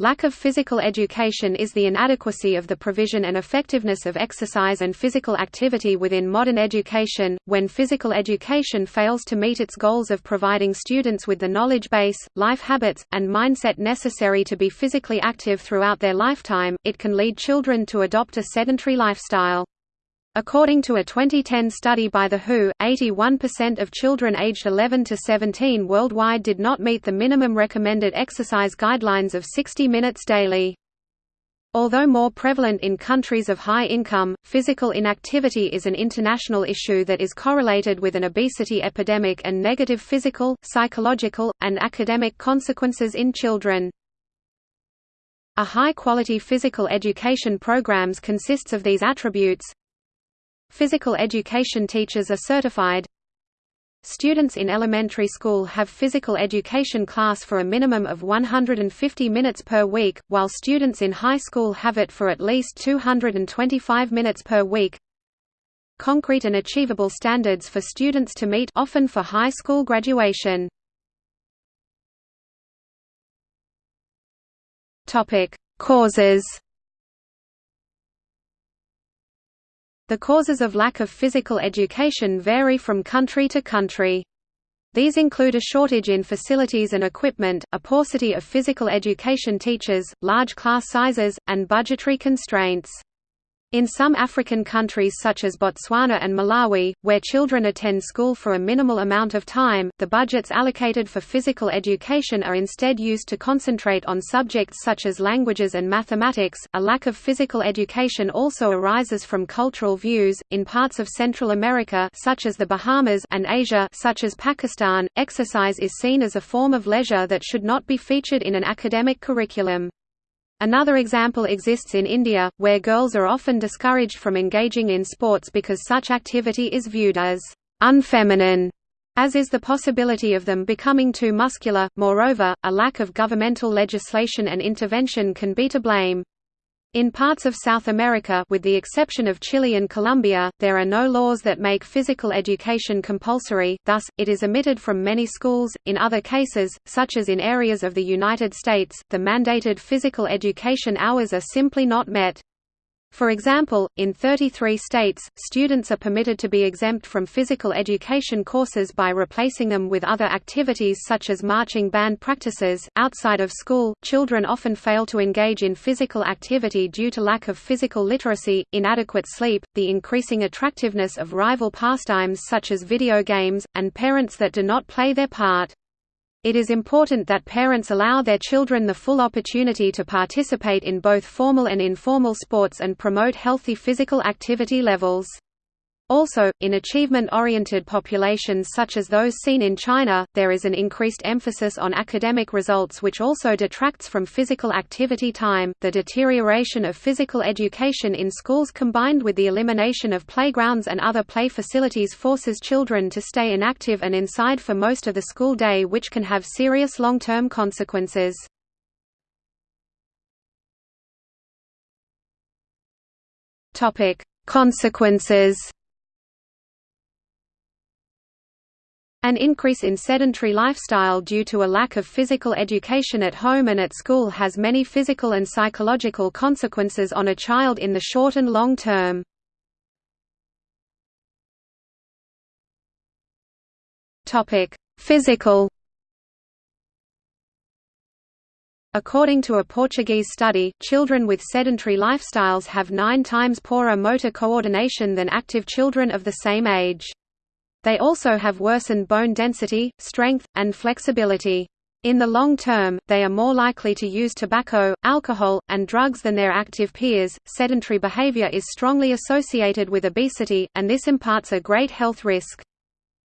Lack of physical education is the inadequacy of the provision and effectiveness of exercise and physical activity within modern education, when physical education fails to meet its goals of providing students with the knowledge base, life habits, and mindset necessary to be physically active throughout their lifetime, it can lead children to adopt a sedentary lifestyle. According to a 2010 study by The WHO, 81% of children aged 11 to 17 worldwide did not meet the minimum recommended exercise guidelines of 60 minutes daily. Although more prevalent in countries of high income, physical inactivity is an international issue that is correlated with an obesity epidemic and negative physical, psychological, and academic consequences in children. A high-quality physical education programs consists of these attributes Physical education teachers are certified. Students in elementary school have physical education class for a minimum of 150 minutes per week, while students in high school have it for at least 225 minutes per week. Concrete and achievable standards for students to meet often for high school graduation. Causes The causes of lack of physical education vary from country to country. These include a shortage in facilities and equipment, a paucity of physical education teachers, large class sizes, and budgetary constraints. In some African countries such as Botswana and Malawi, where children attend school for a minimal amount of time, the budgets allocated for physical education are instead used to concentrate on subjects such as languages and mathematics. A lack of physical education also arises from cultural views. In parts of Central America, such as the Bahamas, and Asia, such as Pakistan, exercise is seen as a form of leisure that should not be featured in an academic curriculum. Another example exists in India, where girls are often discouraged from engaging in sports because such activity is viewed as unfeminine, as is the possibility of them becoming too muscular. Moreover, a lack of governmental legislation and intervention can be to blame. In parts of South America with the exception of Chile and Colombia, there are no laws that make physical education compulsory, thus, it is omitted from many schools. In other cases, such as in areas of the United States, the mandated physical education hours are simply not met. For example, in 33 states, students are permitted to be exempt from physical education courses by replacing them with other activities such as marching band practices. Outside of school, children often fail to engage in physical activity due to lack of physical literacy, inadequate sleep, the increasing attractiveness of rival pastimes such as video games, and parents that do not play their part. It is important that parents allow their children the full opportunity to participate in both formal and informal sports and promote healthy physical activity levels. Also, in achievement-oriented populations such as those seen in China, there is an increased emphasis on academic results which also detracts from physical activity time. The deterioration of physical education in schools combined with the elimination of playgrounds and other play facilities forces children to stay inactive and inside for most of the school day which can have serious long-term consequences. Topic: Consequences An increase in sedentary lifestyle due to a lack of physical education at home and at school has many physical and psychological consequences on a child in the short and long term. Physical According to a Portuguese study, children with sedentary lifestyles have nine times poorer motor coordination than active children of the same age. They also have worsened bone density, strength, and flexibility. In the long term, they are more likely to use tobacco, alcohol, and drugs than their active peers. Sedentary behavior is strongly associated with obesity, and this imparts a great health risk.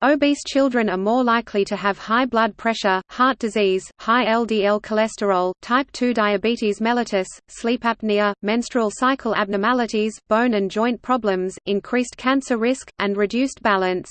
Obese children are more likely to have high blood pressure, heart disease, high LDL cholesterol, type 2 diabetes mellitus, sleep apnea, menstrual cycle abnormalities, bone and joint problems, increased cancer risk, and reduced balance.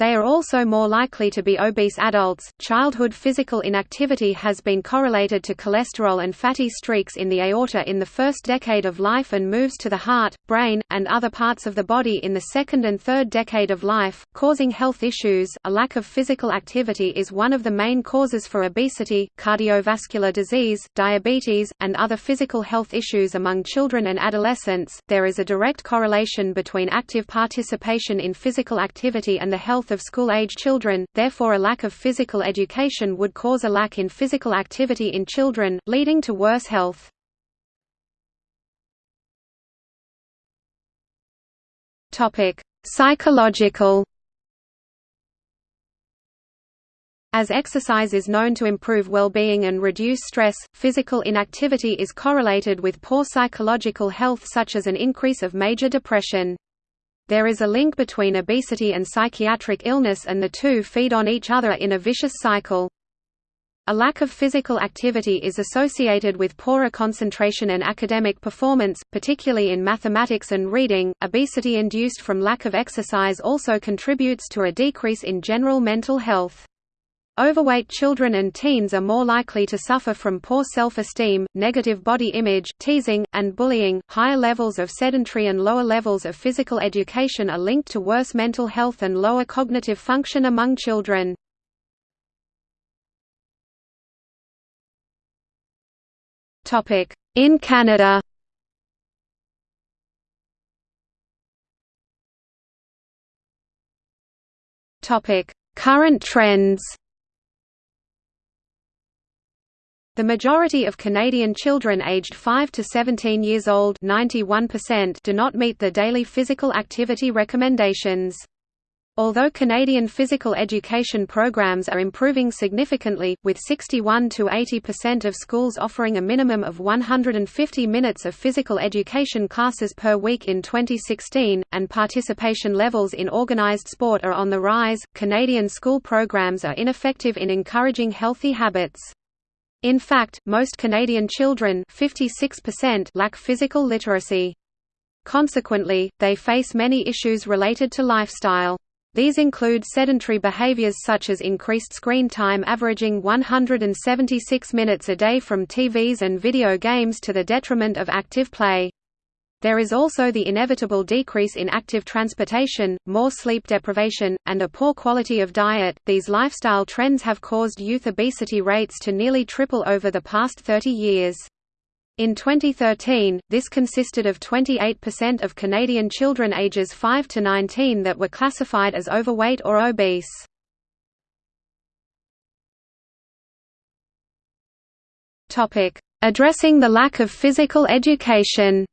They are also more likely to be obese adults. Childhood physical inactivity has been correlated to cholesterol and fatty streaks in the aorta in the first decade of life and moves to the heart, brain, and other parts of the body in the second and third decade of life, causing health issues. A lack of physical activity is one of the main causes for obesity, cardiovascular disease, diabetes, and other physical health issues among children and adolescents. There is a direct correlation between active participation in physical activity and the health of school-age children, therefore a lack of physical education would cause a lack in physical activity in children, leading to worse health. Psychological As exercise is known to improve well-being and reduce stress, physical inactivity is correlated with poor psychological health such as an increase of major depression. There is a link between obesity and psychiatric illness and the two feed on each other in a vicious cycle. A lack of physical activity is associated with poorer concentration and academic performance, particularly in mathematics and reading. Obesity induced from lack of exercise also contributes to a decrease in general mental health. Overweight children and teens are more likely to suffer from poor self-esteem, negative body image, teasing, and bullying. Higher levels of sedentary and lower levels of physical education are linked to worse mental health and lower cognitive function among children. Topic: In Canada. Topic: Current trends. The majority of Canadian children aged 5 to 17 years old 91% do not meet the daily physical activity recommendations. Although Canadian physical education programs are improving significantly, with 61 to 80% of schools offering a minimum of 150 minutes of physical education classes per week in 2016, and participation levels in organized sport are on the rise, Canadian school programs are ineffective in encouraging healthy habits. In fact, most Canadian children 56% lack physical literacy. Consequently, they face many issues related to lifestyle. These include sedentary behaviors such as increased screen time averaging 176 minutes a day from TVs and video games to the detriment of active play. There is also the inevitable decrease in active transportation, more sleep deprivation, and a poor quality of diet. These lifestyle trends have caused youth obesity rates to nearly triple over the past 30 years. In 2013, this consisted of 28% of Canadian children ages 5 to 19 that were classified as overweight or obese. Addressing the lack of physical education.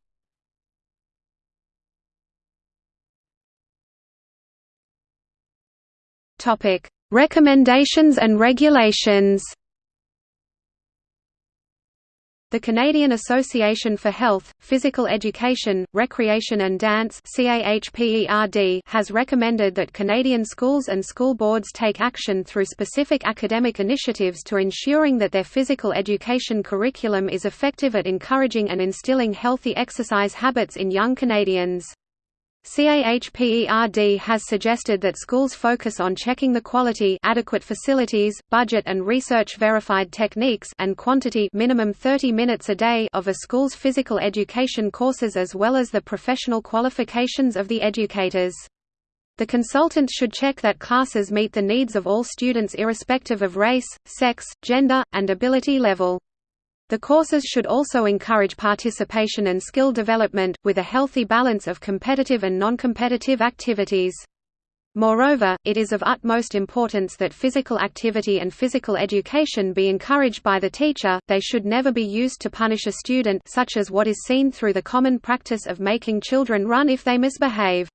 Topic: Recommendations and regulations. The Canadian Association for Health, Physical Education, Recreation and Dance has recommended that Canadian schools and school boards take action through specific academic initiatives to ensuring that their physical education curriculum is effective at encouraging and instilling healthy exercise habits in young Canadians. CAHPERD has suggested that schools focus on checking the quality adequate facilities, budget and research-verified techniques and quantity minimum 30 minutes a day of a school's physical education courses as well as the professional qualifications of the educators. The consultant should check that classes meet the needs of all students irrespective of race, sex, gender, and ability level. The courses should also encourage participation and skill development, with a healthy balance of competitive and non-competitive activities. Moreover, it is of utmost importance that physical activity and physical education be encouraged by the teacher, they should never be used to punish a student such as what is seen through the common practice of making children run if they misbehave.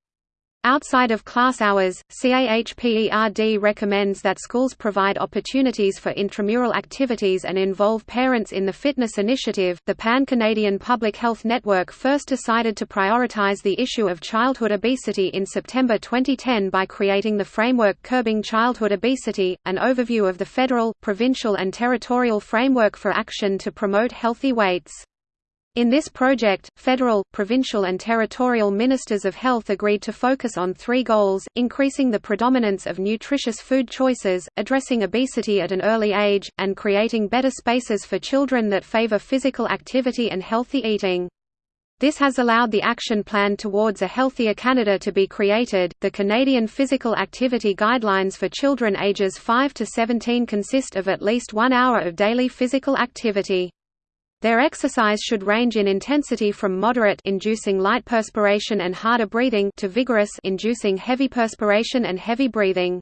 Outside of class hours, CAHPERD recommends that schools provide opportunities for intramural activities and involve parents in the fitness initiative. The Pan Canadian Public Health Network first decided to prioritize the issue of childhood obesity in September 2010 by creating the framework Curbing Childhood Obesity, an overview of the federal, provincial, and territorial framework for action to promote healthy weights. In this project, federal, provincial and territorial ministers of health agreed to focus on three goals, increasing the predominance of nutritious food choices, addressing obesity at an early age, and creating better spaces for children that favor physical activity and healthy eating. This has allowed the action plan towards a healthier Canada to be created. The Canadian Physical Activity Guidelines for children ages 5 to 17 consist of at least one hour of daily physical activity. Their exercise should range in intensity from moderate inducing light perspiration and harder breathing to vigorous inducing heavy perspiration and heavy breathing.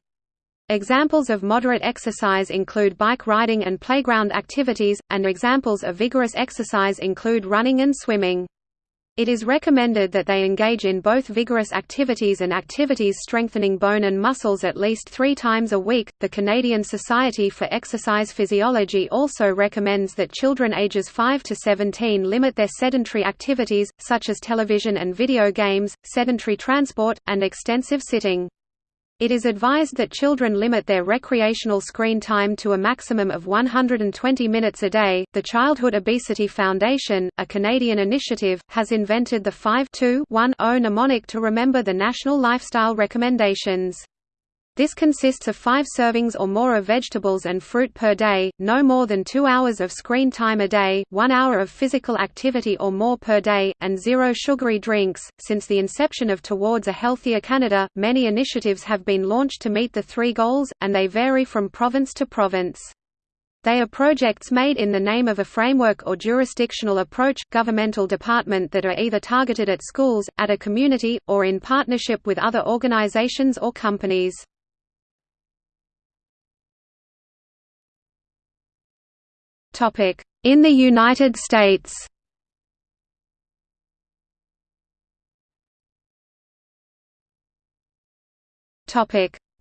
Examples of moderate exercise include bike riding and playground activities, and examples of vigorous exercise include running and swimming. It is recommended that they engage in both vigorous activities and activities strengthening bone and muscles at least three times a week. The Canadian Society for Exercise Physiology also recommends that children ages 5 to 17 limit their sedentary activities, such as television and video games, sedentary transport, and extensive sitting. It is advised that children limit their recreational screen time to a maximum of 120 minutes a day. The Childhood Obesity Foundation, a Canadian initiative, has invented the 5-2-1-0 mnemonic to remember the national lifestyle recommendations. This consists of five servings or more of vegetables and fruit per day, no more than two hours of screen time a day, one hour of physical activity or more per day, and zero sugary drinks. Since the inception of Towards a Healthier Canada, many initiatives have been launched to meet the three goals, and they vary from province to province. They are projects made in the name of a framework or jurisdictional approach governmental department that are either targeted at schools, at a community, or in partnership with other organizations or companies. In the United States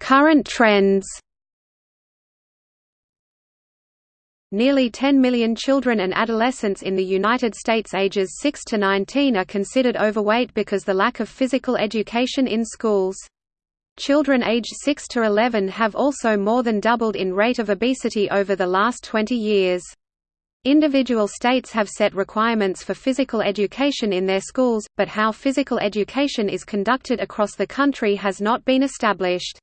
Current trends Nearly 10 million children and adolescents in the United States ages 6 to 19 are considered overweight because the lack of physical education in schools. Children aged 6 to 11 have also more than doubled in rate of obesity over the last 20 years. Individual states have set requirements for physical education in their schools, but how physical education is conducted across the country has not been established.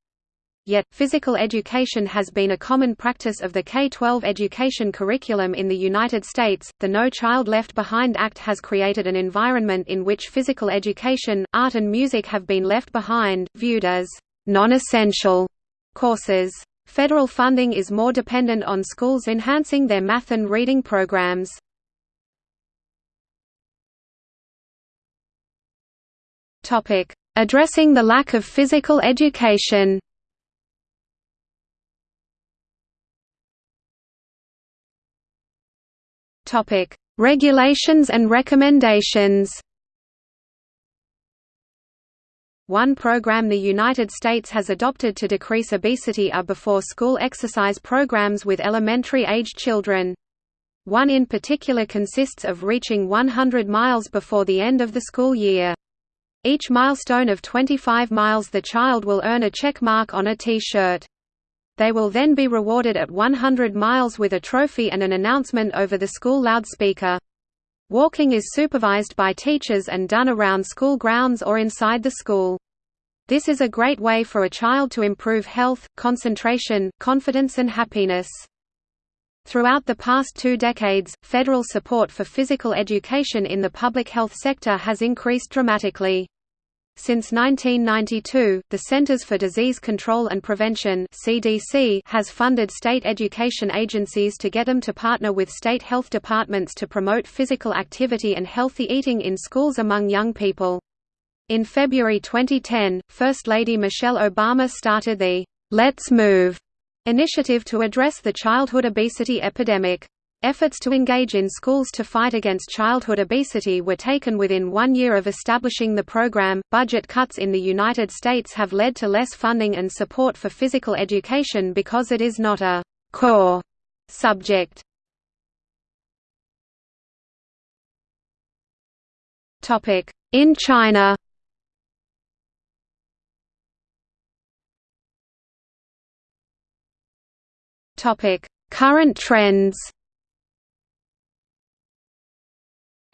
Yet, physical education has been a common practice of the K-12 education curriculum in the United States. The No Child Left Behind Act has created an environment in which physical education, art and music have been left behind, viewed as non-essential courses. Federal funding is more dependent on schools enhancing their math and reading programs. Addressing the lack of physical education. Regulations and recommendations one program the United States has adopted to decrease obesity are before-school exercise programs with elementary-aged children. One in particular consists of reaching 100 miles before the end of the school year. Each milestone of 25 miles the child will earn a check mark on a T-shirt. They will then be rewarded at 100 miles with a trophy and an announcement over the school loudspeaker. Walking is supervised by teachers and done around school grounds or inside the school. This is a great way for a child to improve health, concentration, confidence and happiness. Throughout the past two decades, federal support for physical education in the public health sector has increased dramatically. Since 1992, the Centers for Disease Control and Prevention (CDC) has funded state education agencies to get them to partner with state health departments to promote physical activity and healthy eating in schools among young people. In February 2010, First Lady Michelle Obama started the Let's Move initiative to address the childhood obesity epidemic. Efforts to engage in schools to fight against childhood obesity were taken within one year of establishing the program. Budget cuts in the United States have led to less funding and support for physical education because it is not a core subject. Topic: In China. Topic: Current trends.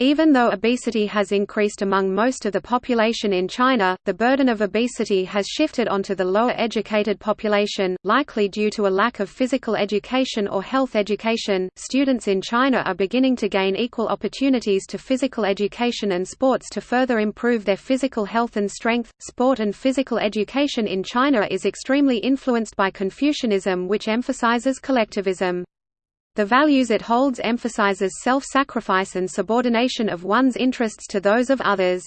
Even though obesity has increased among most of the population in China, the burden of obesity has shifted onto the lower educated population, likely due to a lack of physical education or health education. Students in China are beginning to gain equal opportunities to physical education and sports to further improve their physical health and strength. Sport and physical education in China is extremely influenced by Confucianism, which emphasizes collectivism. The values it holds emphasizes self-sacrifice and subordination of one's interests to those of others.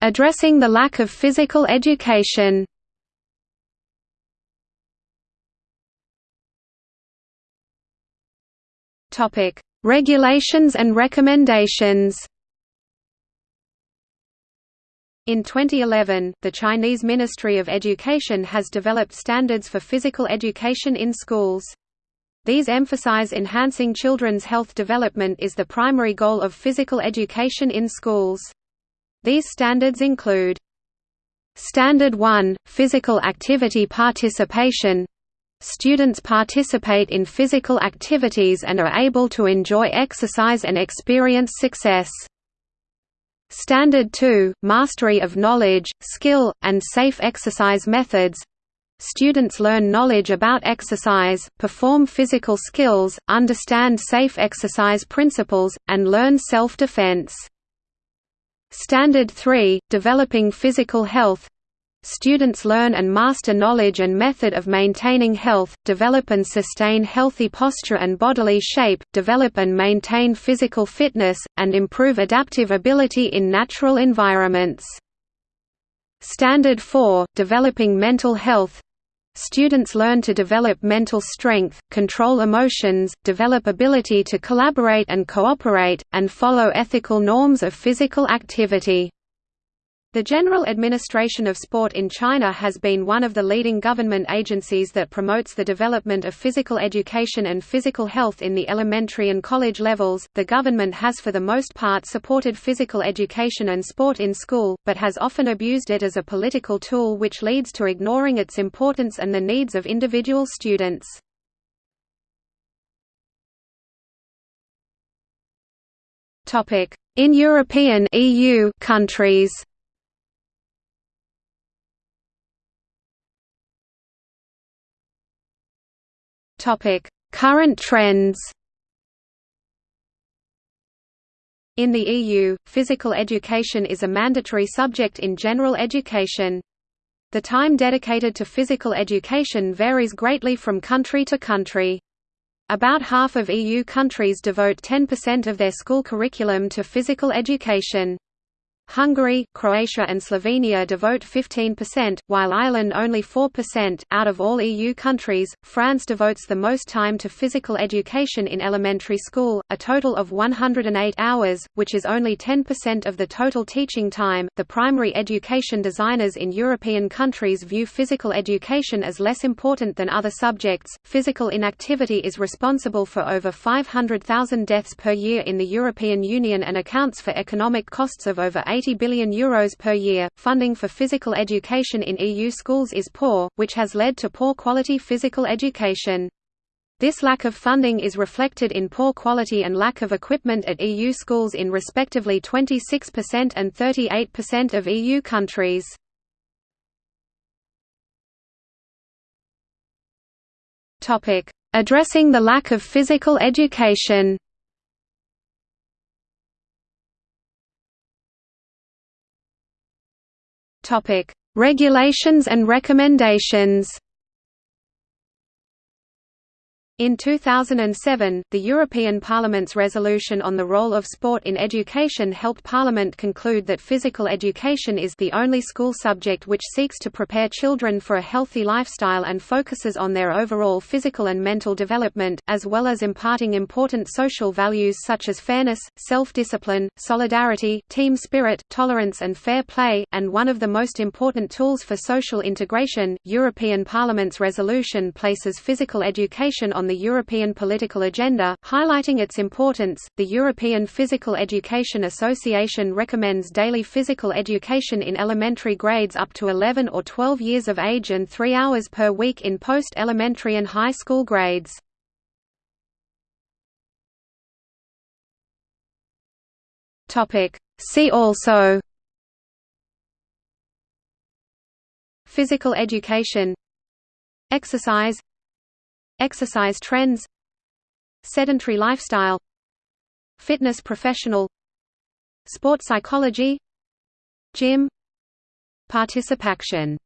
Addressing the lack of physical education. Regulations and recommendations in 2011, the Chinese Ministry of Education has developed standards for physical education in schools. These emphasize enhancing children's health development is the primary goal of physical education in schools. These standards include Standard 1 – Physical activity participation Students participate in physical activities and are able to enjoy exercise and experience success. Standard 2 – Mastery of knowledge, skill, and safe exercise methods Students learn knowledge about exercise, perform physical skills, understand safe exercise principles, and learn self-defense. Standard 3 – Developing physical health Students learn and master knowledge and method of maintaining health, develop and sustain healthy posture and bodily shape, develop and maintain physical fitness, and improve adaptive ability in natural environments. Standard 4 – Developing mental health Students learn to develop mental strength, control emotions, develop ability to collaborate and cooperate, and follow ethical norms of physical activity. The General Administration of Sport in China has been one of the leading government agencies that promotes the development of physical education and physical health in the elementary and college levels. The government has for the most part supported physical education and sport in school, but has often abused it as a political tool which leads to ignoring its importance and the needs of individual students. In European EU countries Current trends. In the EU, physical education is a mandatory subject in general education. The time dedicated to physical education varies greatly from country to country. About half of EU countries devote 10% of their school curriculum to physical education. Hungary, Croatia and Slovenia devote 15%, while Ireland only 4%. Out of all EU countries, France devotes the most time to physical education in elementary school, a total of 108 hours, which is only 10% of the total teaching time. The primary education designers in European countries view physical education as less important than other subjects. Physical inactivity is responsible for over 500,000 deaths per year in the European Union and accounts for economic costs of over 80 billion euros per year. Funding for physical education in EU schools is poor, which has led to poor quality physical education. This lack of funding is reflected in poor quality and lack of equipment at EU schools in respectively 26% and 38% of EU countries. Addressing the lack of physical education Topic: Regulations and recommendations. In 2007, the European Parliament's resolution on the role of sport in education helped Parliament conclude that physical education is the only school subject which seeks to prepare children for a healthy lifestyle and focuses on their overall physical and mental development, as well as imparting important social values such as fairness, self-discipline, solidarity, team spirit, tolerance and fair play, and one of the most important tools for social integration. European Parliament's resolution places physical education on on the European political agenda, highlighting its importance. The European Physical Education Association recommends daily physical education in elementary grades up to 11 or 12 years of age and 3 hours per week in post elementary and high school grades. See also Physical education Exercise Exercise trends Sedentary lifestyle Fitness professional Sport psychology Gym Participation